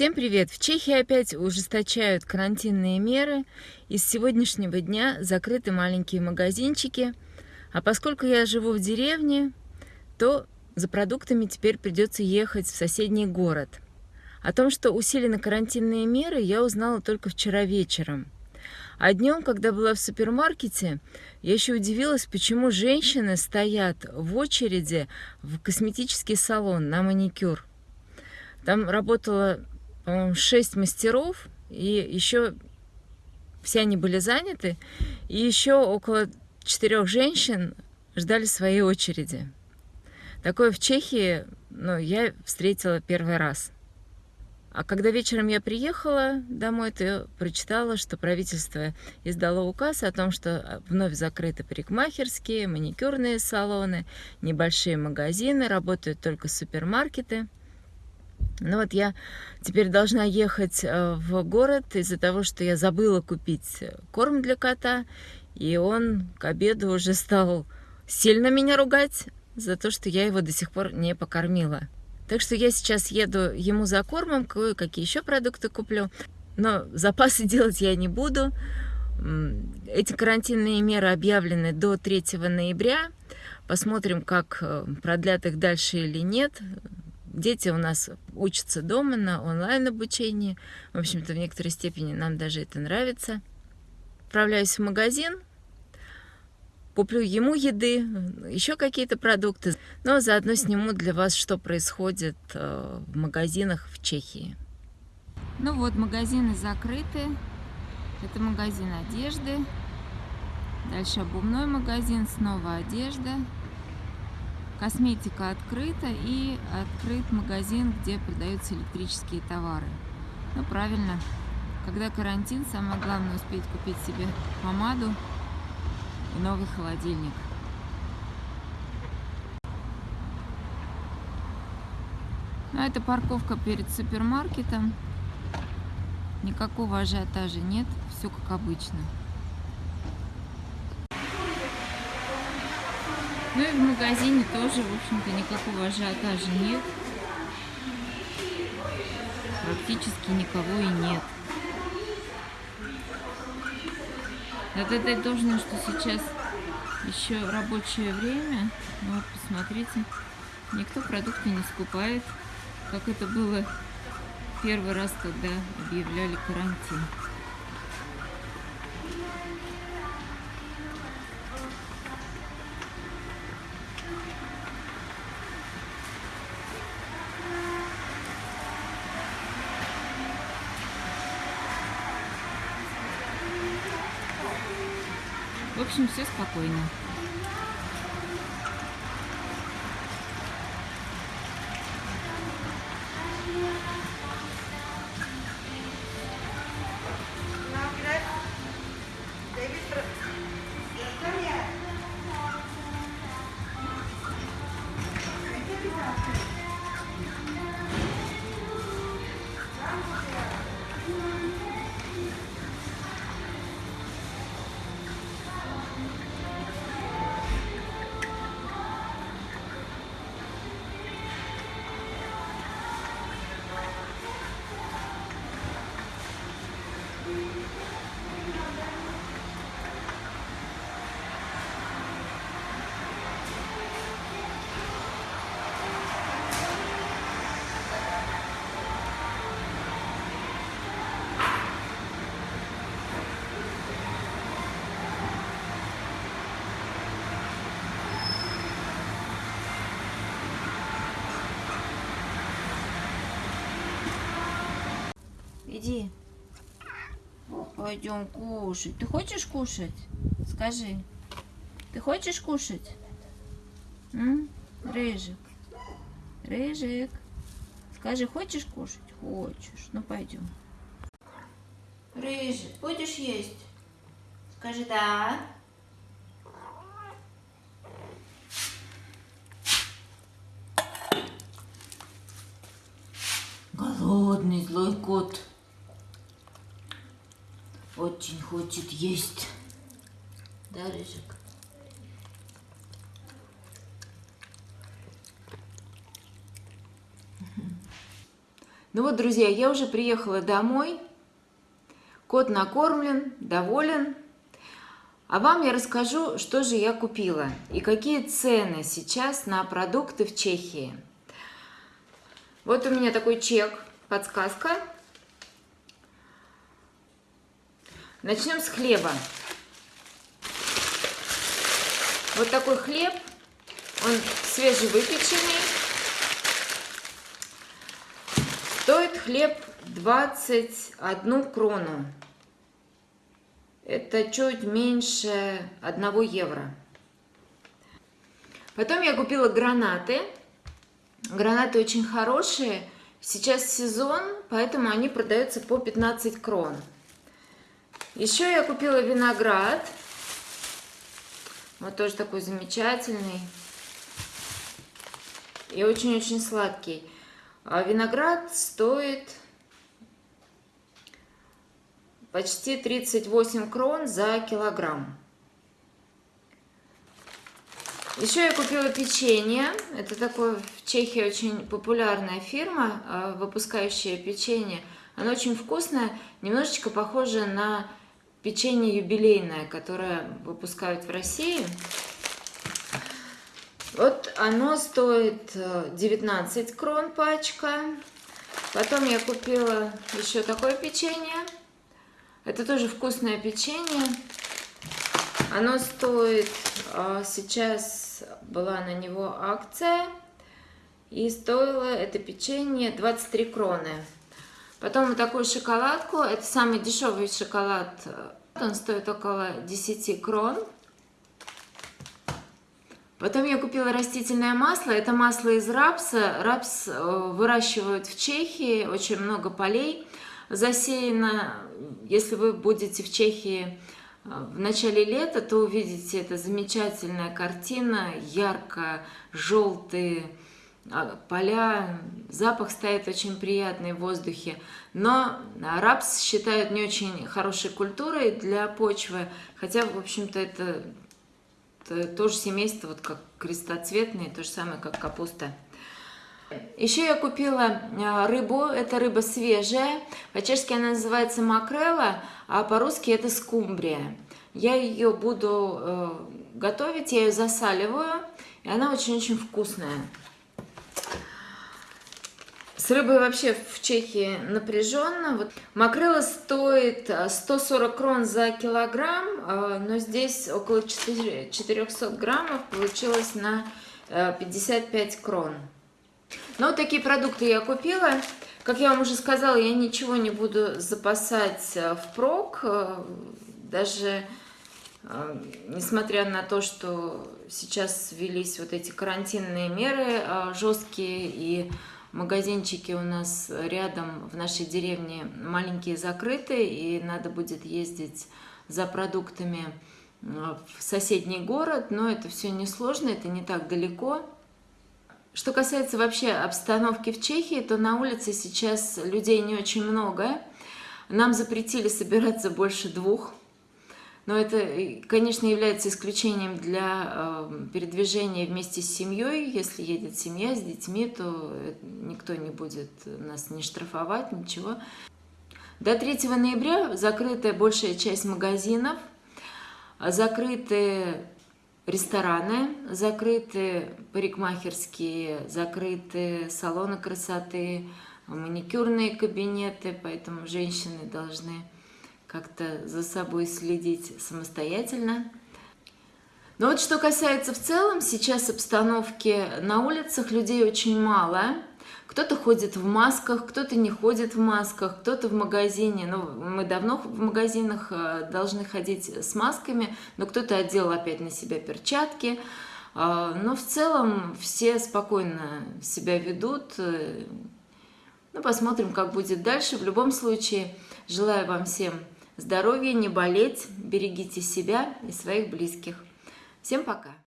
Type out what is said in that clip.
Всем привет! В Чехии опять ужесточают карантинные меры. И с сегодняшнего дня закрыты маленькие магазинчики. А поскольку я живу в деревне, то за продуктами теперь придется ехать в соседний город. О том, что усилены карантинные меры, я узнала только вчера вечером. А днем, когда была в супермаркете, я еще удивилась, почему женщины стоят в очереди в косметический салон на маникюр. Там по-моему, 6 мастеров, и еще все они были заняты, и еще около четырех женщин ждали своей очереди. Такое в Чехии ну, я встретила первый раз. А когда вечером я приехала домой, то прочитала, что правительство издало указ о том, что вновь закрыты парикмахерские, маникюрные салоны, небольшие магазины, работают только супермаркеты. Ну вот я теперь должна ехать э, в город из-за того, что я забыла купить корм для кота, и он к обеду уже стал сильно меня ругать за то, что я его до сих пор не покормила. Так что я сейчас еду ему за кормом, кое-какие еще продукты куплю. Но запасы делать я не буду. Эти карантинные меры объявлены до 3 ноября. Посмотрим, как э, продлят их дальше или нет. Дети у нас учатся дома на онлайн-обучении. В общем-то, в некоторой степени нам даже это нравится. Отправляюсь в магазин, куплю ему еды, еще какие-то продукты, но заодно сниму для вас, что происходит э, в магазинах в Чехии. Ну вот, магазины закрыты. Это магазин одежды. Дальше обувной магазин, снова одежда. Косметика открыта и открыт магазин, где продаются электрические товары. Ну, правильно. Когда карантин, самое главное успеть купить себе помаду, и новый холодильник. Ну, это парковка перед супермаркетом. Никакого ажиотажа нет, все как обычно. Ну и в магазине тоже, в общем-то, никакого ажиотажа нет. Практически никого и нет. Вот это должно, что сейчас еще рабочее время. Ну, вот, посмотрите, никто продукты не скупает, как это было первый раз, когда объявляли карантин. Общем, все спокойно. Иди. Пойдем кушать. Ты хочешь кушать? Скажи. Ты хочешь кушать? М? Рыжик. Рыжик. Скажи, хочешь кушать? Хочешь. Ну, пойдем. Рыжик, будешь есть? Скажи, да. Голодный злой кот очень хочет есть. Да, Рыжик? Ну вот, друзья, я уже приехала домой. Кот накормлен, доволен. А вам я расскажу, что же я купила и какие цены сейчас на продукты в Чехии. Вот у меня такой чек, подсказка. Начнем с хлеба. Вот такой хлеб, он свежевыпеченный. Стоит хлеб 21 крону. Это чуть меньше 1 евро. Потом я купила гранаты. Гранаты очень хорошие. Сейчас сезон, поэтому они продаются по 15 крон. Еще я купила виноград. Вот тоже такой замечательный. И очень-очень сладкий. А виноград стоит почти 38 крон за килограмм. Еще я купила печенье. Это такое в Чехии очень популярная фирма, а, выпускающая печенье. Оно очень вкусное, немножечко похоже на печенье юбилейное, которое выпускают в России. Вот оно стоит 19 э, крон пачка. Потом я купила еще такое печенье. Это тоже вкусное печенье. Оно стоит, а, сейчас была на него акция, и стоило это печенье 23 кроны. Потом вот такую шоколадку, это самый дешевый шоколад, он стоит около 10 крон. Потом я купила растительное масло. Это масло из рапса. Рапс э, выращивают в Чехии, очень много полей засеяно. Если вы будете в Чехии э, в начале лета, то увидите это замечательная картина, ярко-желтые поля, запах стоит очень приятный в воздухе. Но рапс считают не очень хорошей культурой для почвы, хотя, в общем-то, это тоже семейство, вот как крестоцветные, то же самое, как капуста. Еще я купила а, рыбу, это рыба свежая, по-чешски она называется макрела, а по-русски это скумбрия. Я ее буду э, готовить, я ее засаливаю, и она очень-очень вкусная. С рыбой вообще в Чехии напряженно. Вот. Макрела стоит 140 а, крон за килограмм, а, но здесь около 400 граммов получилось на 55 э, крон. Ну, вот такие продукты я купила. Как я вам уже сказала, я ничего не буду запасать э, впрок. Э, даже несмотря на то, что сейчас ввелись вот эти карантинные меры жесткие и магазинчики у нас рядом в нашей деревне маленькие закрыты, и надо будет ездить за продуктами в соседний город, но это все несложно, это не так далеко. Что касается вообще обстановки в Чехии, то на улице сейчас людей не очень много. Нам запретили собираться больше двух но это, конечно, является исключением для э, передвижения вместе с семьей. Если едет семья с детьми, то никто не будет нас не штрафовать, ничего. До 3 ноября закрытая большая часть магазинов, закрыты рестораны, закрыты парикмахерские, закрыты салоны красоты, маникюрные кабинеты, поэтому женщины должны как-то за собой следить самостоятельно. Но вот что касается в целом, сейчас обстановки на улицах, людей очень мало. Кто-то ходит в масках, кто-то не ходит в масках, кто-то в магазине. Ну, мы давно в магазинах э, должны ходить с масками, но кто-то одел опять на себя перчатки. Э, но в целом все спокойно себя ведут. Э, ну, посмотрим, как будет дальше. В любом случае, желаю вам всем здоровья, не болеть, берегите себя и своих близких. Всем пока!